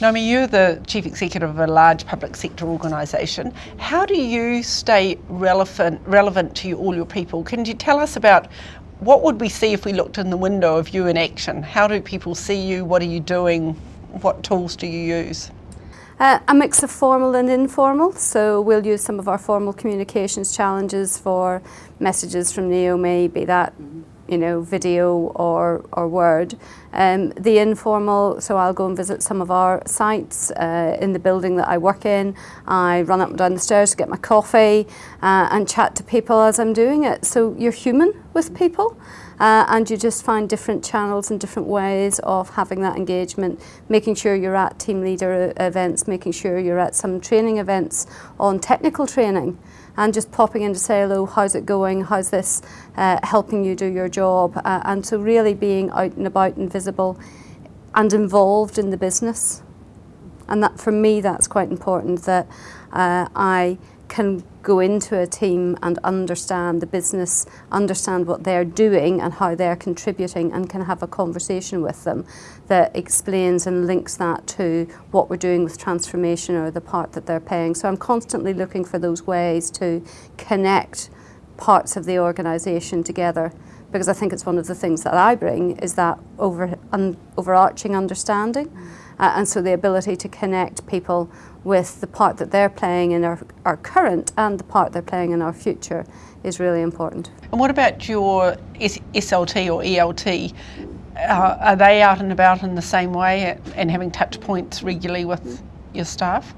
Naomi, you're the Chief Executive of a large public sector organisation. How do you stay relevant, relevant to all your people? Can you tell us about what would we see if we looked in the window of you in action? How do people see you? What are you doing? What tools do you use? Uh, a mix of formal and informal, so we'll use some of our formal communications challenges for messages from Naomi, be that you know, video or, or word. Um, the informal, so I'll go and visit some of our sites uh, in the building that I work in. I run up and down the stairs to get my coffee uh, and chat to people as I'm doing it. So you're human with people. Uh, and you just find different channels and different ways of having that engagement, making sure you're at team leader events, making sure you're at some training events on technical training and just popping in to say hello, how's it going, how's this uh, helping you do your job, uh, and so really being out and about and visible and involved in the business. And that for me, that's quite important that uh, I can go into a team and understand the business, understand what they're doing and how they're contributing and can have a conversation with them that explains and links that to what we're doing with transformation or the part that they're playing. So I'm constantly looking for those ways to connect parts of the organisation together because I think it's one of the things that I bring is that over, un, overarching understanding. Uh, and so the ability to connect people with the part that they're playing in our, our current and the part they're playing in our future is really important. And what about your SLT or ELT? Uh, are they out and about in the same way and having touch points regularly with your staff?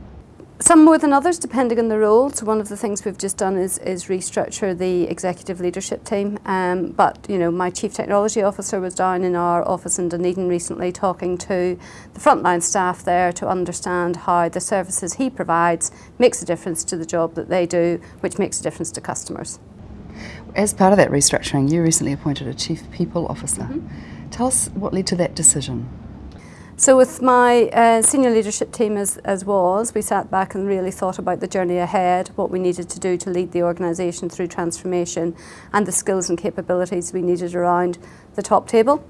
Some more than others, depending on the role. So one of the things we've just done is, is restructure the executive leadership team. Um, but you know, my chief technology officer was down in our office in Dunedin recently, talking to the frontline staff there to understand how the services he provides makes a difference to the job that they do, which makes a difference to customers. As part of that restructuring, you recently appointed a chief people officer. Mm -hmm. Tell us what led to that decision. So with my uh, senior leadership team as, as was, we sat back and really thought about the journey ahead, what we needed to do to lead the organisation through transformation and the skills and capabilities we needed around the top table.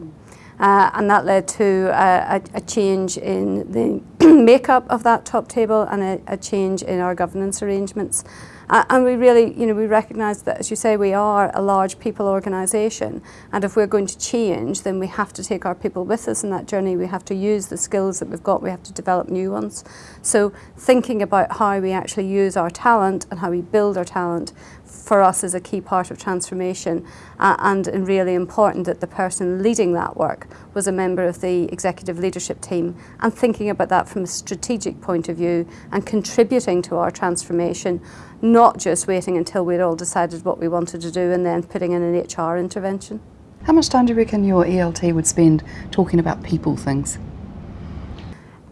Uh, and that led to uh, a, a change in the makeup of that top table and a, a change in our governance arrangements. Uh, and we really, you know, we recognise that, as you say, we are a large people organisation. And if we're going to change, then we have to take our people with us in that journey. We have to use the skills that we've got. We have to develop new ones. So thinking about how we actually use our talent and how we build our talent for us is a key part of transformation uh, and, and really important that the person leading that work was a member of the executive leadership team and thinking about that from a strategic point of view and contributing to our transformation, not just waiting until we'd all decided what we wanted to do and then putting in an HR intervention. How much time do you reckon your ELT would spend talking about people things?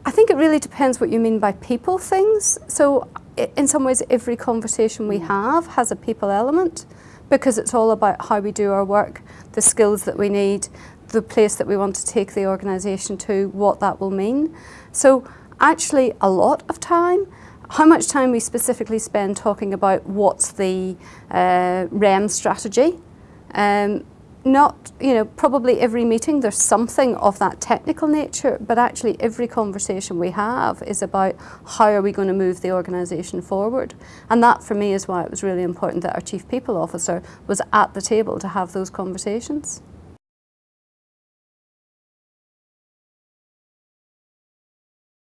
I think it really depends what you mean by people things. So in some ways every conversation we have has a people element because it's all about how we do our work, the skills that we need, the place that we want to take the organisation to, what that will mean. So actually a lot of time, how much time we specifically spend talking about what's the uh, REM strategy, um, not, you know, probably every meeting there's something of that technical nature, but actually every conversation we have is about how are we going to move the organisation forward. And that for me is why it was really important that our Chief People Officer was at the table to have those conversations.